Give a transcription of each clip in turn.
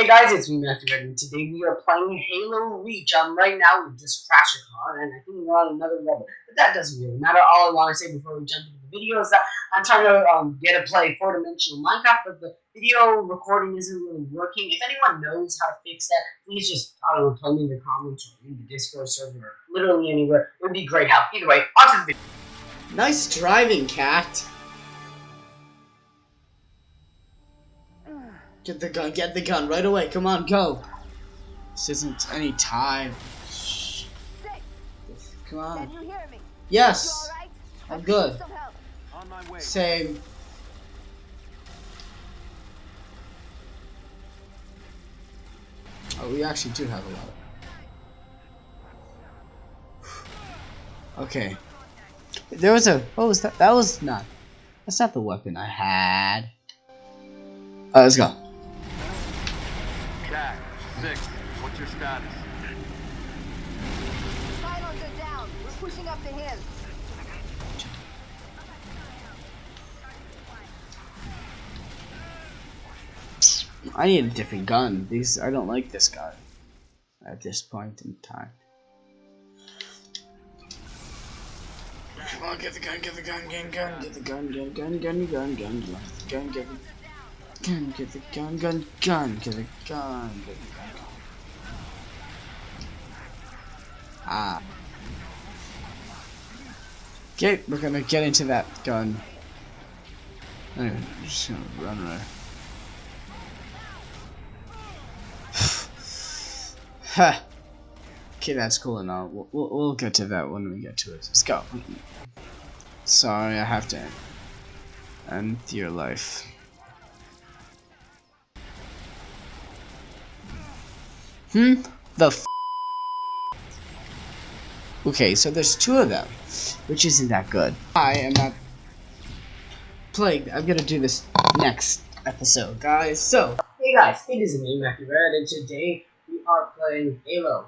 Hey guys, it's me Matthew Red, and today we are playing Halo Reach. Um, right now we just crashed a car, and I think we're on another level, but that doesn't really matter. All I want to say before we jump into the video is that I'm trying to um, get a play four-dimensional Minecraft, but the video recording isn't really working. If anyone knows how to fix that, please just, I don't know, tell me in the comments or in the Discord server or literally anywhere. It would be great help. Either way, on to the video. Nice driving, Kat. Get the gun, get the gun right away. Come on, go. This isn't any time. Shh. Come on. Yes. I'm good. Same. Oh, we actually do have a lot. Okay. There was a. What was that? That was not. That's not the weapon I had. Alright, let's go. Jack, six. What's your status? Silos are down. We're pushing up the hill. I need a different gun. These I don't like this gun at this point in time. Come on, get the gun, get the gun, get the gun, get the gun, get the gun, get the gun, gun, get the gun, get the gun, get the gun, gun, gun, get the gun, get the gun. Ah. Okay, we're gonna get into that gun. Anyway, I'm just gonna run right. Ha. okay, that's cool and all. We'll, we'll, we'll get to that when we get to it. Let's go. Sorry, I have to end your life. Hmm? The Okay, so there's two of them, which isn't that good. I am not plagued. I'm gonna do this next episode, guys. So, hey guys, it is me, Matthew Red, and today we are playing Halo.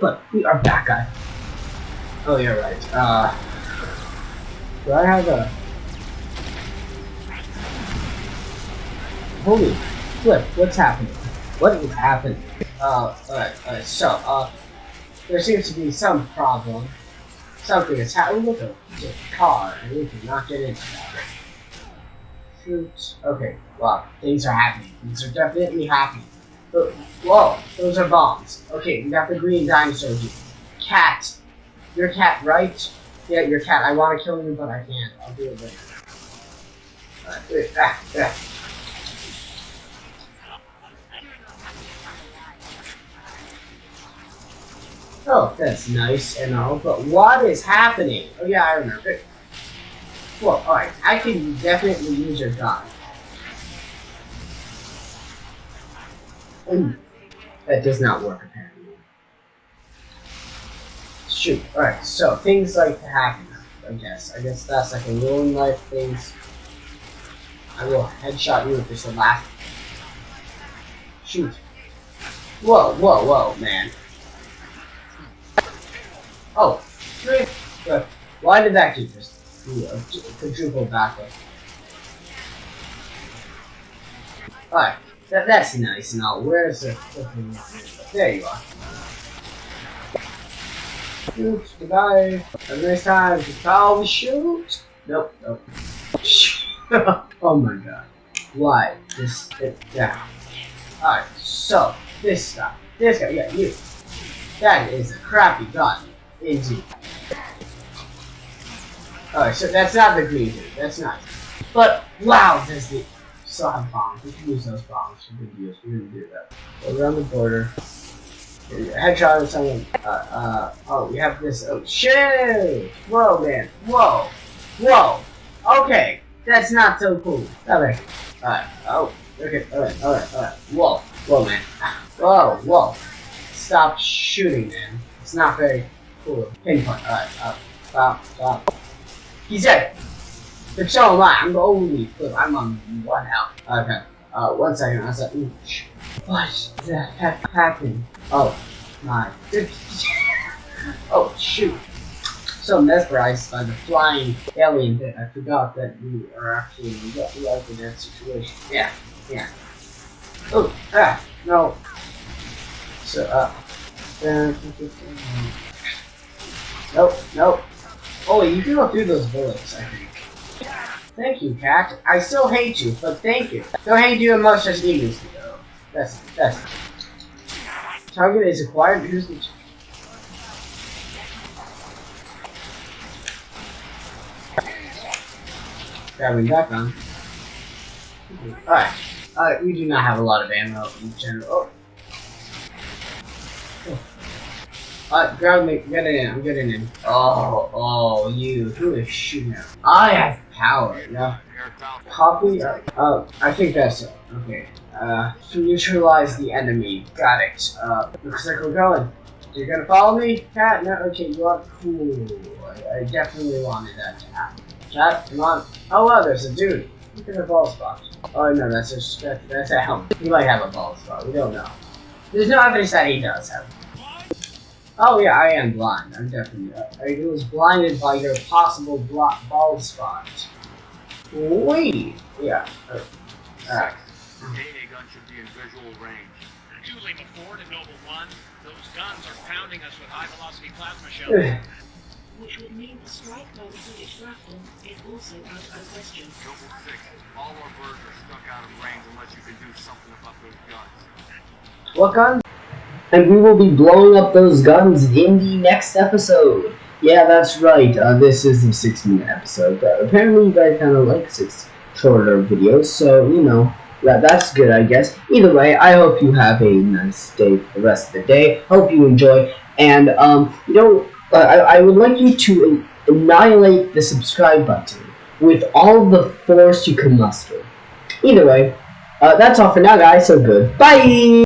But we are back, guys. Oh, you're right. Uh, do I have a... Holy flip, what's happening? What is happening? Uh, alright, alright, so, uh, there seems to be some problem. Something is happening with the, the car, and we cannot get into that. Shoot. Okay, well, things are happening. Things are definitely happening. But, whoa, those are bombs. Okay, we got the green dinosaur here. Kat. You're cat, right? Yeah, you're cat. I want to kill you, but I can't. I'll do it later. Alright, wait, ah, ah. Oh, that's nice and all, but what is happening? Oh yeah, I remember. Well, alright, I can definitely use your gun. Ooh, mm. that does not work apparently. Shoot, alright, so things like to happen, I guess. I guess that's like a real life things. I will headshot you if it's the last. Shoot. Whoa, whoa, whoa, man. Oh, three. Good. Why did that keep a quadruple backward? Alright, that, that's nice and all. Where's the flipping There you are. Shoot, goodbye. Have a nice time. Oh, shoot. Nope, nope. oh my god. Why? Just sit down. Alright, so, this guy. This guy, yeah, you. That is a crappy gun. Alright, so that's not the dude. That's not. But, wow, does the... Still have bombs. We can use those bombs for good use. We're gonna do that. Go around the border. Headshot or something. Uh, uh, oh, we have this. Oh, shit! Whoa, man. Whoa. Whoa. Okay. That's not so cool. Alright. Alright. Oh. Okay. Alright. Alright. Alright. Whoa. Whoa, man. Whoa. Whoa. Stop shooting, man. It's not very cool. Pinpoint. Alright. Uh, stop. Stop. He's dead. But so am I. I'm the only flip. I'm on one health. Okay. Uh, one second. I like, what the heck happened? Oh, my. oh, shoot. So mesmerized by the flying alien that I forgot that we are actually in in that situation. Yeah, yeah. Oh, ah, No. So, uh. Nope, nope. Oh, you can go through those bullets, I think. Thank you, Kat. I still hate you, but thank you. Don't hate you as much as to, though. That's, that's. Target is acquired. Here's the. Grabbing that gun. Alright. Alright, we do not have a lot of ammo in general. Oh. Oh. Alright, grab me. Get in. I'm getting in. Oh, oh, you. Who is shooting at? I have power. Yeah. Airbound. Copy. Uh, oh, I think that's it. Okay. Uh, to neutralize the enemy. Got it. Uh, looks like we're going. You're gonna follow me, Kat? No. Okay, you are cool. I, I definitely wanted that to happen. Kat, come on. Oh wow, there's a dude. Look at the ball spot. Oh no, that's a that, that's a helmet. He might have a ball spot. We don't know. There's no evidence that he does have. Oh yeah, I am blind. I'm definitely. Uh, I was blinded by your possible blo- bald spot. Wait. Yeah. Uh, Alright. Your gun should be in visual range. Duly before to Noble One, those guns are pounding us with high-velocity plasma shells. which would mean the strike by the British shrapnel is also out of question. Noble 6, all our birds are stuck out of range unless you can do something about those guns. What gun? And we will be blowing up those guns in the next episode. Yeah, that's right. Uh, this is the six minute episode. But apparently, you guys kind of like six shorter videos, so you know that that's good, I guess. Either way, I hope you have a nice day for the rest of the day. Hope you enjoy, and um, you know, uh, I, I would like you to annihilate the subscribe button with all the force you can muster. Either way, uh, that's all for now, guys. So goodbye.